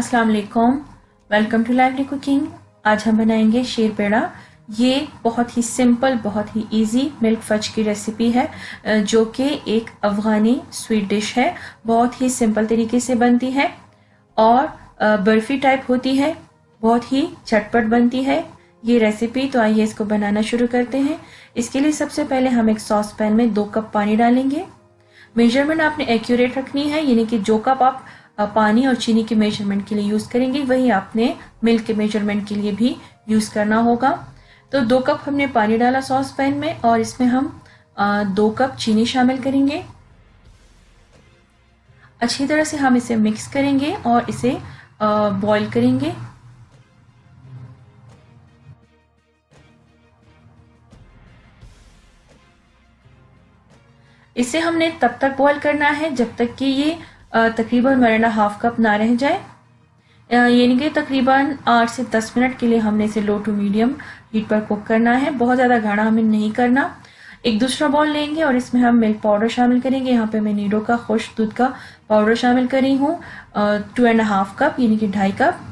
अस्सलाम वालेकुम welcome to lively cooking आज हम बनाएँगे शीर पेड़ा। ये बहुत ही सिंपल बहुत ही इजी मिल्क फज की रेसिपी है, जो कि एक अफ़गानी स्वीट डिश है। बहुत ही सिंपल तरीके से बनती है और बर्फ़ी टाइप होती है। बहुत ही झटपट बनती है। ये रेसिपी तो आइए इसको बनाना शुरू करते हैं। इसके लिए सबसे पहले हम एक सॉस पैन में दो कप पानी डालेंगे। मेज़रमेंट आपने एक्यूरेट रखनी है, यानी कि जो कप आप पानी और चीनी के मेज़रमेंट के लिए यूज़ करेंगे। वही आपने मिल्क के मेज़रमेंट के लिए भी यूज़ करना होगा। तो दो कप हमने पानी डाला सॉस पैन में और इसमें हम दो कप चीनी शामिल करेंगे। अच्छी तरह से हम इसे मिक्स करेंगे और इसे बॉईल करेंगे। इसे हमने तब तक बॉईल करना है जब तक कि ये तकरीबन वन एंड हाफ़ कप ना रह जाए। यानी कि तकरीबन आठ से दस मिनट के लिए हमने इसे लो टू मीडियम हीट पर कुक करना है। बहुत ज़्यादा गाढ़ा हमें नहीं करना। एक दूसरा बॉल लेंगे और इसमें हम मिल्क पाउडर शामिल करेंगे। यहाँ पे मैं नीडो का, खुश दूध का पाउडर शामिल करी हूँ। टू एंड हाफ़ कप यानी कि ढाई कप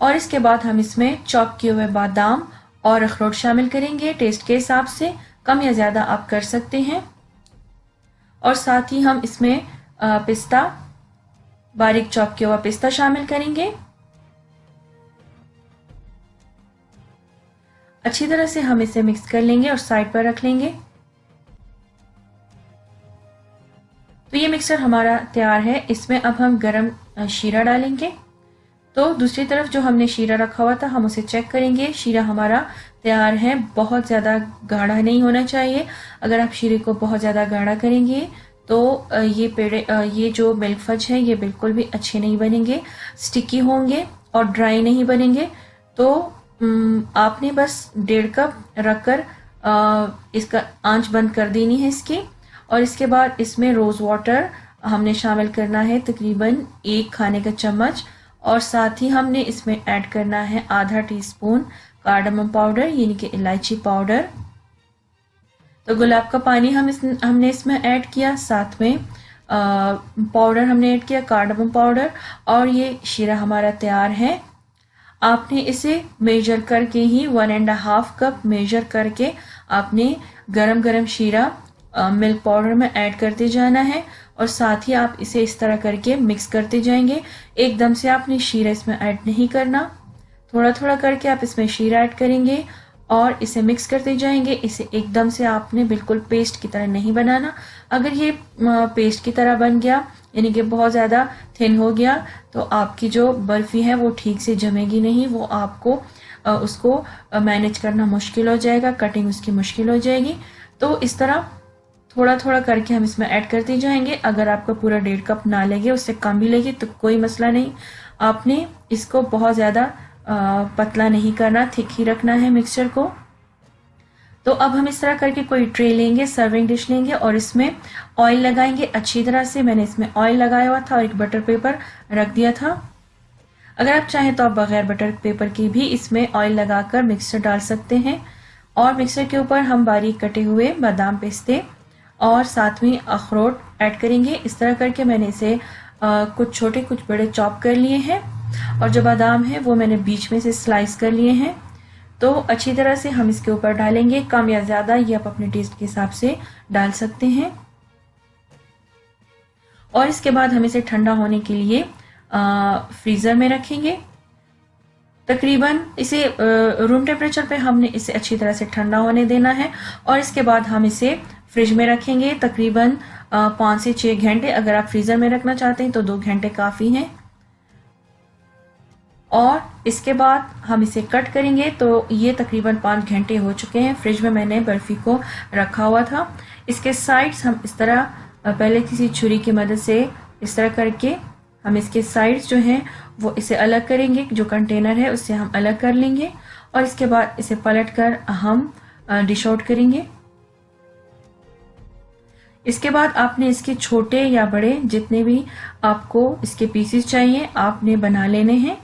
और इसके बाद हम इसमें चॉप किए हुए बादाम और अखरोट शामिल करेंगे। टेस्ट के हिसाब से कम या ज़्यादा आप कर सकते हैं। और साथ ही हम इसमें पिस्ता, बारीक चॉप किया हुआ पिस्ता शामिल करेंगे। अच्छी तरह से हम इसे मिक्स कर लेंगे और साइड पर रख लेंगे। तो ये मिक्सर हमारा तैयार है। इसमें अब हम गरम शीरा डालेंगे। तो दूसरी तरफ़ जो हमने शीरा रखा हुआ था, हम उसे चेक करेंगे। शीरा हमारा तैयार है, बहुत ज़्यादा गाढ़ा नहीं होना चाहिए। अगर आप शीरे को बहुत ज़्यादा गाढ़ा करेंगे तो ये पेड़े ये जो मिल्क फज है, ये बिल्कुल भी अच्छे नहीं बनेंगे स्टिकी होंगे और ड्राई नहीं बनेंगे। तो आपने बस डेढ़ कप रखकर इसका आँच बंद कर देनी है इसकी। और इसके बाद इसमें रोज़ वाटर हमने शामिल करना है, तकरीबन एक खाने का चम्मच। और साथ ही हमने इसमें ऐड करना है आधा टीस्पून कार्डमम पाउडर यानी कि इलायची पाउडर तो गुलाब का पानी हम इस, हमने इसमें ऐड किया, साथ में पाउडर हमने ऐड किया कार्डमम पाउडर और ये शीरा हमारा तैयार है। आपने इसे मेजर करके ही one and half cup measure करके आपने गरम गरम शीरा मिल्क पाउडर में ऐड करते जाना है। और साथ ही आप इसे इस तरह करके मिक्स करते जाएँगे। एकदम से आपने शीरा इसमें ऐड नहीं करना। थोड़ा थोड़ा करके आप इसमें शीरा ऐड करेंगे और इसे मिक्स करते जाएँगे। इसे एकदम से आपने बिल्कुल पेस्ट की तरह नहीं बनाना। अगर ये पेस्ट की तरह बन गया, यानी कि बहुत ज़्यादा थिन हो गया तो आपकी जो बर्फ़ी है वो ठीक से जमेगी नहीं। वो आपको उसको मैनेज करना मुश्किल हो जाएगा कटिंग उसकी मुश्किल हो जाएगी। तो इस तरह थोड़ा थोड़ा करके हम इसमें ऐड करते जाएँगे। अगर आपको पूरा डेढ़ कप ना लगे, उससे कम भी लगे तो कोई मसला नहीं। आपने इसको बहुत ज़्यादा पतला नहीं करना, थिक ही रखना है मिक्सचर को। तो अब हम इस तरह करके कोई ट्रे लेंगे, सर्विंग डिश लेंगे और इसमें ऑयल लगाएँगे। अच्छी तरह से मैंने इसमें ऑयल लगाया हुआ था और एक बटर पेपर रख दिया था। अगर आप चाहें तो आप बगैर बटर पेपर की भी इसमें ऑयल लगाकर मिक्सर डाल सकते हैं। और मिक्सर के ऊपर हम बारीक कटे हुए बादाम पिस्ते और साथ में अखरोट ऐड करेंगे। इस तरह करके मैंने इसे आ, कुछ छोटे कुछ बड़े चॉप कर लिए हैं। और जो बादाम है वो मैंने बीच में से स्लाइस कर लिए हैं। तो अच्छी तरह से हम इसके ऊपर डालेंगे। कम या ज़्यादा ये आप अपने टेस्ट के हिसाब से डाल सकते हैं। और इसके बाद हम इसे ठंडा होने के लिए आ, फ्रीज़र में रखेंगे। तकरीबन इसे रूम टेम्परेचर पे हमने इसे अच्छी तरह से ठंडा होने देना है। और इसके बाद हम इसे फ्रिज में रखेंगे तकरीबन पाँच से छः घंटे। अगर आप फ्रीज़र में रखना चाहते हैं तो दो घंटे काफ़ी हैं। और इसके बाद हम इसे कट करेंगे तो ये तकरीबन पाँच घंटे हो चुके हैं फ्रिज में मैंने बर्फ़ी को रखा हुआ था। इसके साइड्स हम इस तरह पहले किसी छुरी की मदद से इस तरह करके हम इसके साइड्स जो हैं, वो इसे अलग करेंगे। जो कंटेनर है, उससे हम अलग कर लेंगे। और इसके बाद इसे पलट कर हम डिश आउट करेंगे। इसके बाद आपने इसके छोटे या बड़े जितने भी आपको इसके पीसेस चाहिए, आपने बना लेने हैं।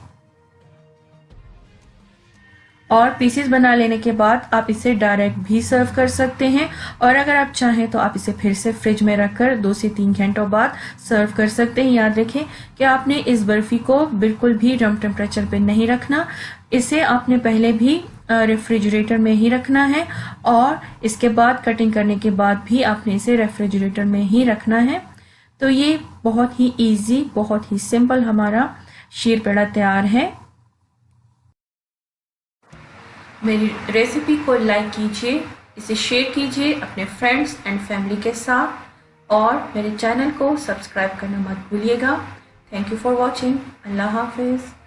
और पीसेस बना लेने के बाद आप इसे डायरेक्ट भी सर्व कर सकते हैं। और अगर आप चाहें तो आप इसे फिर से फ्रिज में रखकर दो से तीन घंटों बाद सर्व कर सकते हैं। याद रखें कि आपने इस बर्फ़ी को बिल्कुल भी रम टेम्परेचर पे नहीं रखना। इसे आपने पहले भी रेफ्रिजरेटर में ही रखना है और इसके बाद कटिंग करने के बाद भी आपने इसे रेफ्रिजरेटर में ही रखना है। तो ये बहुत ही इजी बहुत ही सिंपल हमारा शीर पेड़ा तैयार है। मेरी रेसिपी को लाइक कीजिए, इसे शेयर कीजिए अपने फ्रेंड्स एंड फैमिली के साथ और मेरे चैनल को सब्सक्राइब करना मत भूलिएगा। थैंक यू फॉर वॉचिंग अल्लाह हाफिज़।